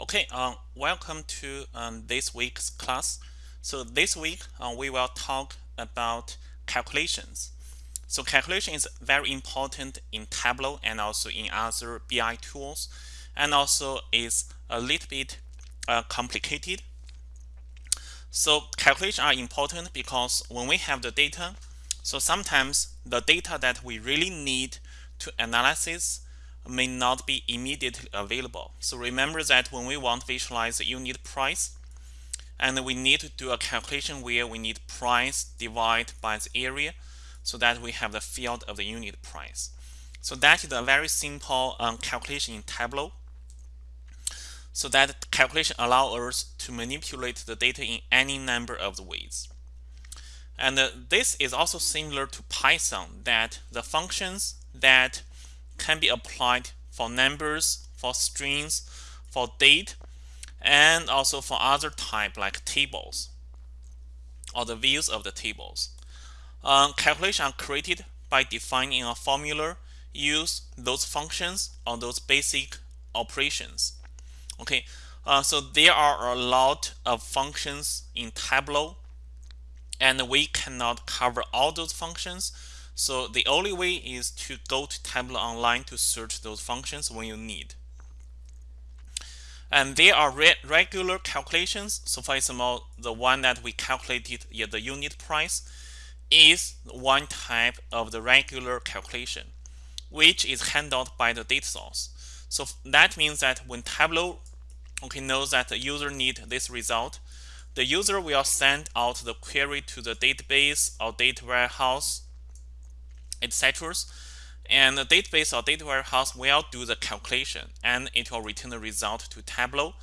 Okay, uh, welcome to um, this week's class. So this week uh, we will talk about calculations. So calculation is very important in Tableau and also in other BI tools and also is a little bit uh, complicated. So calculations are important because when we have the data, so sometimes the data that we really need to analysis may not be immediately available. So remember that when we want to visualize the unit price, and we need to do a calculation where we need price divided by the area so that we have the field of the unit price. So that is a very simple um, calculation in Tableau. So that calculation allows us to manipulate the data in any number of ways. And uh, this is also similar to Python that the functions that can be applied for numbers, for strings, for date, and also for other type like tables or the views of the tables. Um, calculations are created by defining a formula, use those functions or those basic operations. Okay, uh, so there are a lot of functions in Tableau and we cannot cover all those functions so the only way is to go to Tableau Online to search those functions when you need. And there are re regular calculations. So for example, the one that we calculated the unit price is one type of the regular calculation, which is handled by the data source. So that means that when Tableau okay, knows that the user need this result, the user will send out the query to the database or data warehouse etc. And the database or data warehouse will do the calculation and it will return the result to Tableau.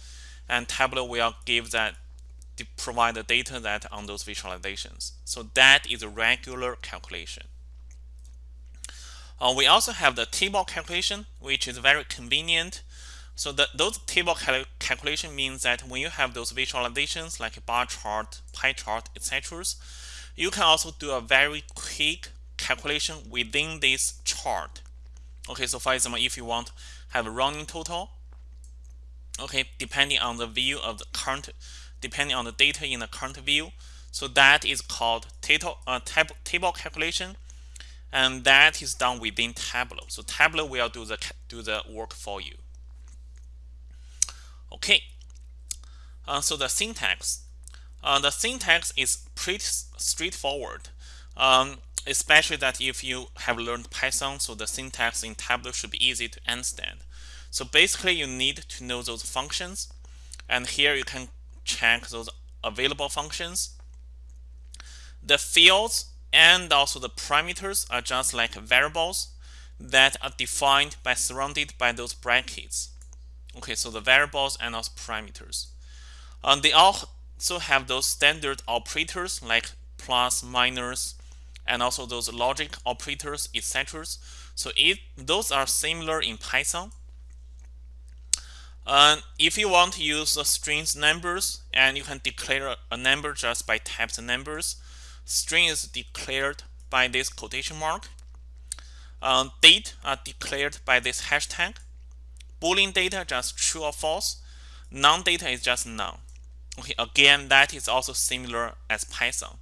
And Tableau will give that provide the data that on those visualizations. So that is a regular calculation. Uh, we also have the table calculation, which is very convenient. So the, those table cal calculation means that when you have those visualizations like a bar chart, pie chart, etc., you can also do a very quick calculation within this chart. Okay, so for example, if you want have a running total, okay, depending on the view of the current, depending on the data in the current view, so that is called table, uh, tab, table calculation, and that is done within Tableau. So Tableau will do the do the work for you. Okay, uh, so the syntax. Uh, the syntax is pretty straightforward. Um, especially that if you have learned Python, so the syntax in Tableau should be easy to understand. So basically, you need to know those functions. And here you can check those available functions. The fields and also the parameters are just like variables that are defined by surrounded by those brackets. Okay, so the variables and also parameters. And they also have those standard operators like plus, minus, and also those logic operators, etc. So if those are similar in Python. Uh, if you want to use the strings numbers, and you can declare a number just by type the numbers. String is declared by this quotation mark. Uh, date are declared by this hashtag. Boolean data just true or false. Non-data is just none. Okay, again, that is also similar as Python.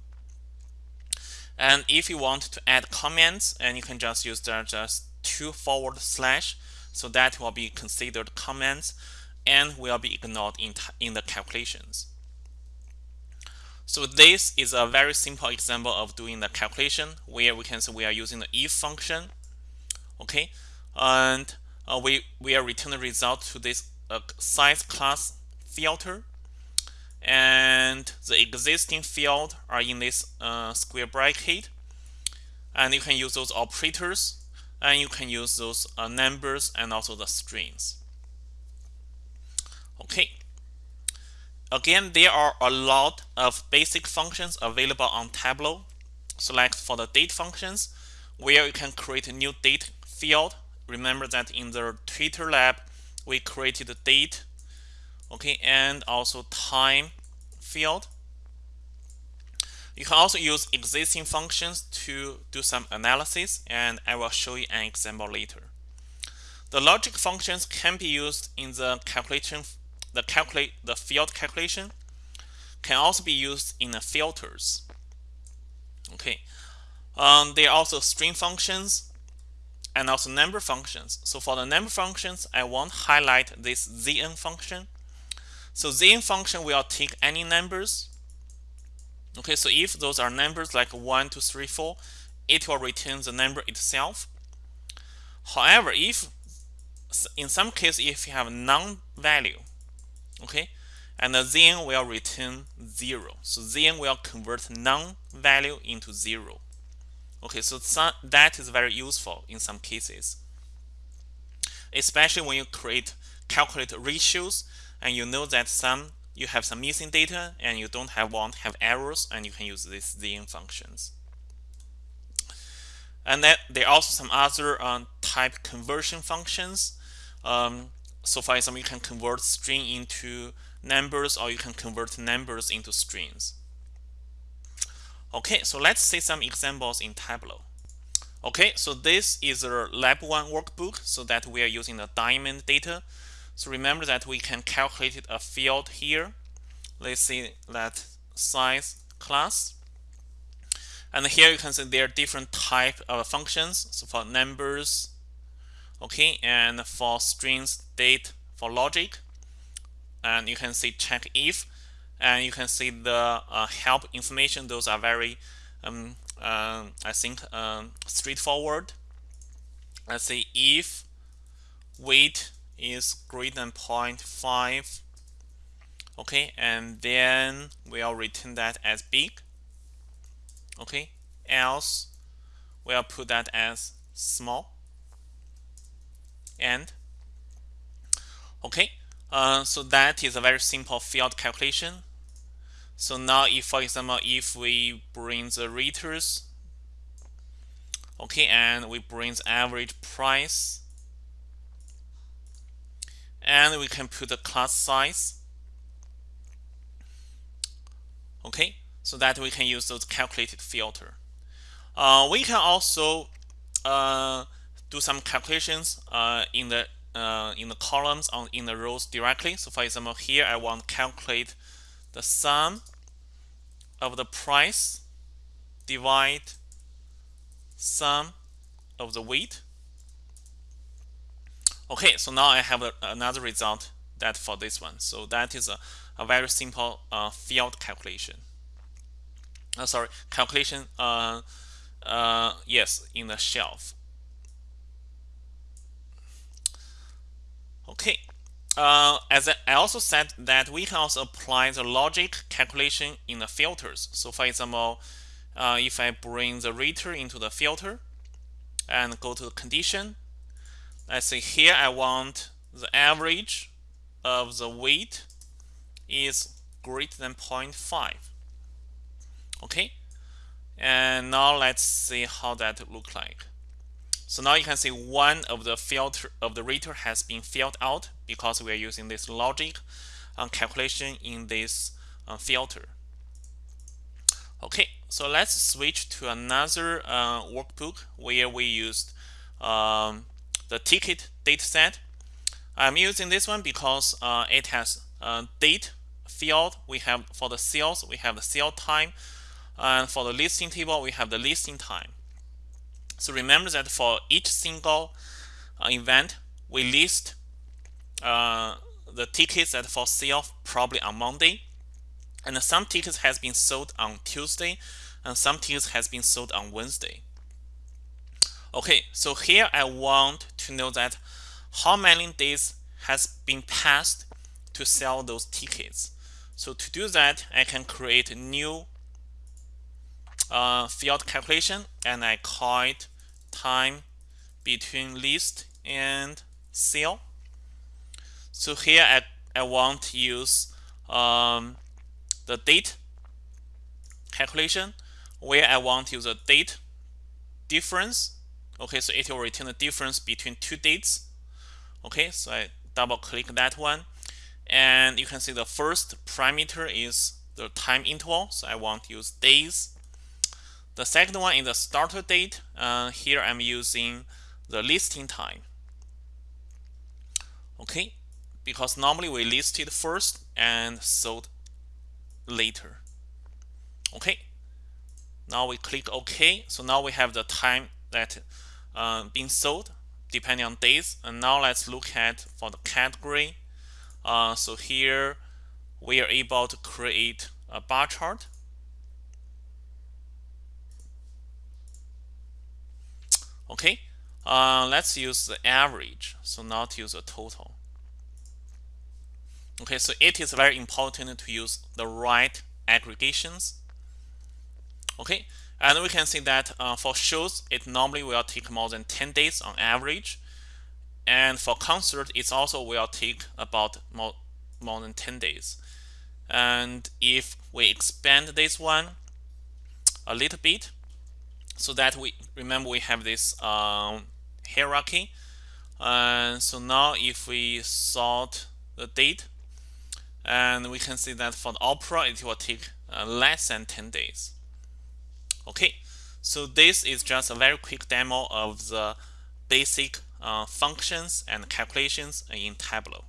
And if you want to add comments, and you can just use the just two forward slash, so that will be considered comments and will be ignored in, in the calculations. So this is a very simple example of doing the calculation where we can say we are using the if function. Okay, and uh, we, we are returning the result to this uh, size class filter and the existing field are in this uh, square bracket. And you can use those operators and you can use those uh, numbers and also the strings. Okay. Again there are a lot of basic functions available on Tableau. Select for the date functions where you can create a new date field. Remember that in the Twitter lab we created a date okay and also time field you can also use existing functions to do some analysis and I will show you an example later the logic functions can be used in the calculation the calculate the field calculation can also be used in the filters. Okay, um, there are also string functions and also number functions. So for the number functions, I want to highlight this zn function. So zn function will take any numbers. Okay, so if those are numbers like 1, 2, 3, 4, it will return the number itself. However, if in some case if you have non-value, okay, and zn will return 0. So zn will convert non-value into 0. Okay, so that is very useful in some cases, especially when you create calculate ratios and you know that some you have some missing data and you don't have want have errors and you can use these zn functions. And then there are also some other um, type conversion functions. Um, so for example, you can convert string into numbers or you can convert numbers into strings. Okay, so let's see some examples in Tableau. Okay, so this is a lab 1 workbook so that we are using the diamond data. So remember that we can calculate a field here. Let's see that size class. And here you can see there are different type of functions. So for numbers, okay, and for strings, date, for logic. And you can see check if and you can see the uh, help information those are very um, uh, I think um, straightforward let's say if weight is greater than 0.5 okay and then we'll return that as big. Okay else we'll put that as small. And okay uh, so that is a very simple field calculation. So now if, for example, if we bring the raters, okay, and we bring the average price, and we can put the class size, okay, so that we can use those calculated filter. Uh, we can also uh, do some calculations uh, in the uh, in the columns on in the rows directly. So for example, here I want to calculate the sum of the price divide sum of the weight. Okay, so now I have a, another result that for this one. So that is a, a very simple uh, field calculation. Uh, sorry, calculation. Uh, uh, yes, in the shelf. Okay. Uh, as I also said that we can also apply the logic calculation in the filters. So for example, uh, if I bring the rater into the filter and go to the condition, let's say here I want the average of the weight is greater than 0.5. Okay. And now let's see how that look like. So now you can see one of the filter of the rater has been filled out because we are using this logic um, calculation in this uh, filter. Okay, so let's switch to another uh, workbook where we used um, the ticket dataset. I'm using this one because uh, it has a date field. We have for the sales, we have the sale time, and for the listing table, we have the listing time. So remember that for each single uh, event, we list uh, the tickets that for sale probably on Monday. And some tickets has been sold on Tuesday and some tickets has been sold on Wednesday. Okay, so here I want to know that how many days has been passed to sell those tickets. So to do that, I can create a new uh, field calculation and I call it time between list and sale. So here I, I want to use um, the date calculation where I want to use a date difference. Okay, so it will return the difference between two dates. Okay, so I double click that one. And you can see the first parameter is the time interval. So I want to use days the second one is the starter date. Uh, here I'm using the listing time. Okay, because normally we listed first and sold later okay now we click OK so now we have the time that uh, being sold depending on days and now let's look at for the category. Uh, so here we are able to create a bar chart. Okay uh, let's use the average so not use a total. Okay so it is very important to use the right aggregations. Okay and we can see that uh, for shows it normally will take more than 10 days on average. And for concert it also will take about more, more than 10 days. And if we expand this one a little bit so that we remember we have this um, hierarchy. And so now if we sort the date and we can see that for the opera it will take uh, less than 10 days okay so this is just a very quick demo of the basic uh, functions and calculations in Tableau